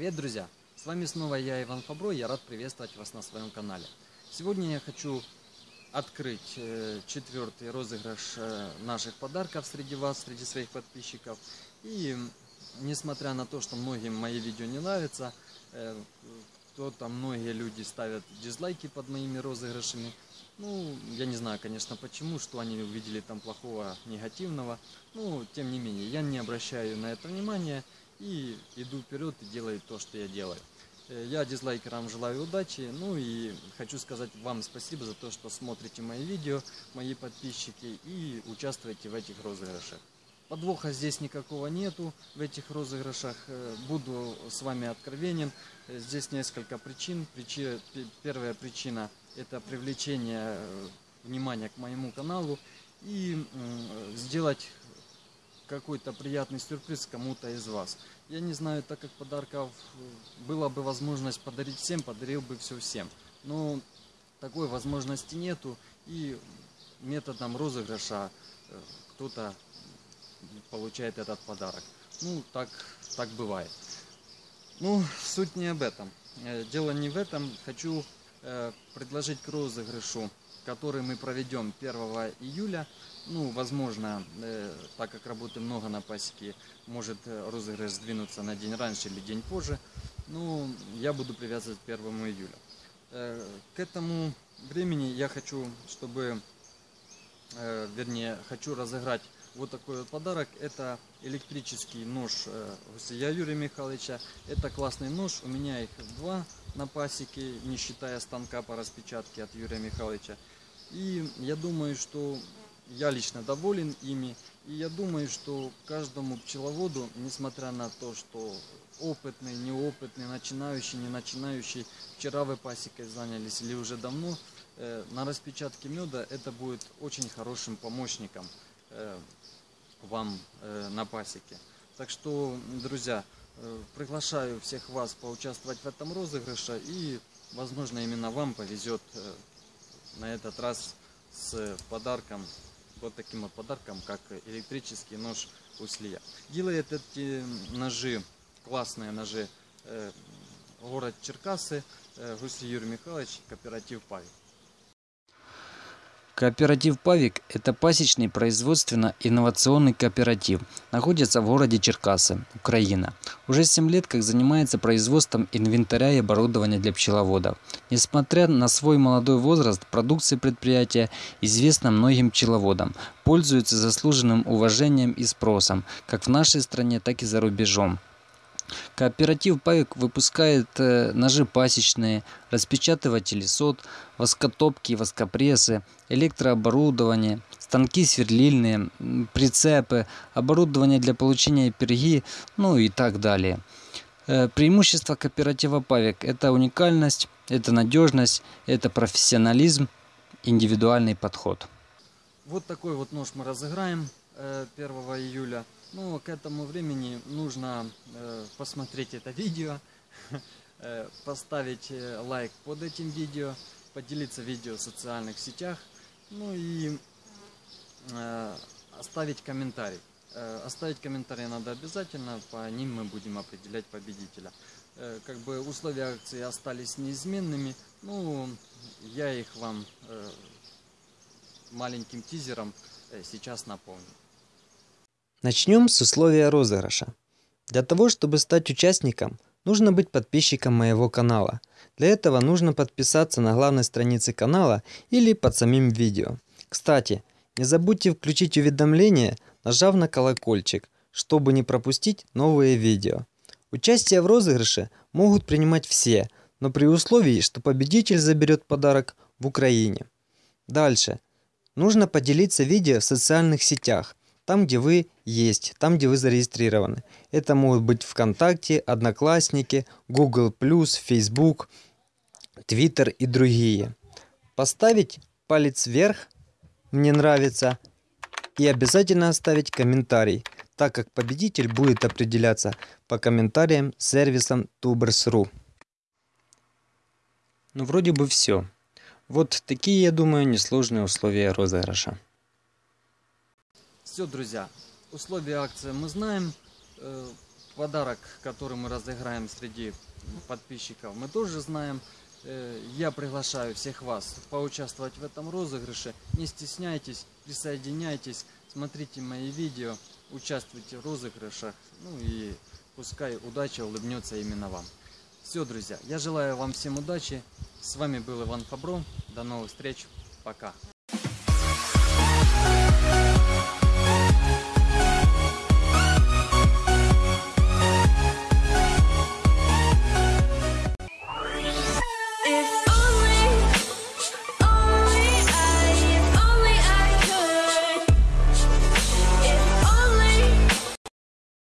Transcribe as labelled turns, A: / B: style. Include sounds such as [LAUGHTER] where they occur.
A: Привет, друзья! С вами снова я, Иван Фабро, я рад приветствовать вас на своем канале. Сегодня я хочу открыть э, четвертый розыгрыш э, наших подарков среди вас, среди своих подписчиков. И несмотря на то, что многим мои видео не нравятся, э, кто-то, многие люди ставят дизлайки под моими розыгрышами. Ну, я не знаю, конечно, почему, что они увидели там плохого, негативного. Ну, тем не менее, я не обращаю на это внимания и иду вперед и делаю то, что я делаю. Э, я дизлайкерам желаю удачи, ну и хочу сказать вам спасибо за то, что смотрите мои видео, мои подписчики и участвуете в этих розыгрышах. Подвоха здесь никакого нету в этих розыгрышах. Э, буду с вами откровенен. Э, здесь несколько причин. Причина, первая причина это привлечение внимания к моему каналу и сделать какой-то приятный сюрприз кому-то из вас. Я не знаю, так как подарков э, была бы возможность подарить всем, подарил бы все всем. Но такой возможности нету. И методом розыгрыша э, кто-то получает этот подарок. Ну, так, так бывает. Ну, суть не об этом. Э, дело не в этом. Хочу предложить к розыгрышу, который мы проведем 1 июля ну, возможно, э, так как работы много на пасеке, может э, розыгрыш сдвинуться на день раньше или день позже. Ну, я буду привязывать к 1 июля. Э, к этому времени я хочу, чтобы, э, вернее, хочу разыграть вот такой вот подарок. Это электрический нож э, Гусия Юрия Михайловича. Это классный нож. У меня их два на пасеке, не считая станка по распечатке от Юрия Михайловича. И я думаю, что я лично доволен ими. И я думаю, что каждому пчеловоду, несмотря на то, что опытный, неопытный, начинающий, не начинающий, вчера вы пасекой занялись или уже давно, э, на распечатке меда это будет очень хорошим помощником э, вам э, на пасеке. Так что, друзья, приглашаю всех вас поучаствовать в этом розыгрыше и, возможно, именно вам повезет на этот раз с подарком вот таким вот подарком, как электрический нож Услия. Делает эти ножи, классные ножи, э, город Черкасы, э, Гусли Юрий Михайлович, кооператив Павел.
B: Кооператив «Павик» – это пасечный производственно-инновационный кооператив. Находится в городе Черкасы, Украина. Уже 7 лет как занимается производством инвентаря и оборудования для пчеловодов. Несмотря на свой молодой возраст, продукция предприятия известна многим пчеловодам, пользуется заслуженным уважением и спросом, как в нашей стране, так и за рубежом. Кооператив «Павик» выпускает э, ножи пасечные, распечатыватели сот, воскотопки, воскопрессы, электрооборудование, станки сверлильные, прицепы, оборудование для получения перги, ну и так далее. Э, преимущество кооператива «Павик» – это уникальность, это надежность, это профессионализм, индивидуальный подход.
A: Вот такой вот нож мы разыграем 1 э, июля. Ну, к этому времени нужно э, посмотреть это видео, [LAUGHS] э, поставить э, лайк под этим видео, поделиться видео в социальных сетях, ну и оставить комментарий. Оставить комментарий надо обязательно, по ним мы будем определять победителя. Как бы условия акции остались неизменными, ну, я их вам маленьким тизером сейчас напомню.
B: Начнем с условия розыгрыша. Для того, чтобы стать участником, нужно быть подписчиком моего канала. Для этого нужно подписаться на главной странице канала или под самим видео. Кстати, не забудьте включить уведомления, нажав на колокольчик, чтобы не пропустить новые видео. Участие в розыгрыше могут принимать все, но при условии, что победитель заберет подарок в Украине. Дальше. Нужно поделиться видео в социальных сетях там, где вы есть, там, где вы зарегистрированы. Это могут быть ВКонтакте, Одноклассники, Google+, Facebook, Twitter и другие. Поставить палец вверх, мне нравится, и обязательно оставить комментарий, так как победитель будет определяться по комментариям сервисом Tubers.ru. Ну вроде бы все. Вот такие, я думаю, несложные условия розыгрыша.
A: Все, друзья, условия акции мы знаем. Э, подарок, который мы разыграем среди подписчиков, мы тоже знаем. Э, Я приглашаю всех вас поучаствовать в этом розыгрыше. Не стесняйтесь, присоединяйтесь, смотрите мои видео, участвуйте в розыгрышах. Ну и пускай удача улыбнется именно вам. Все, друзья, я желаю вам всем удачи. С вами был Иван Фабро. До новых встреч. Пока.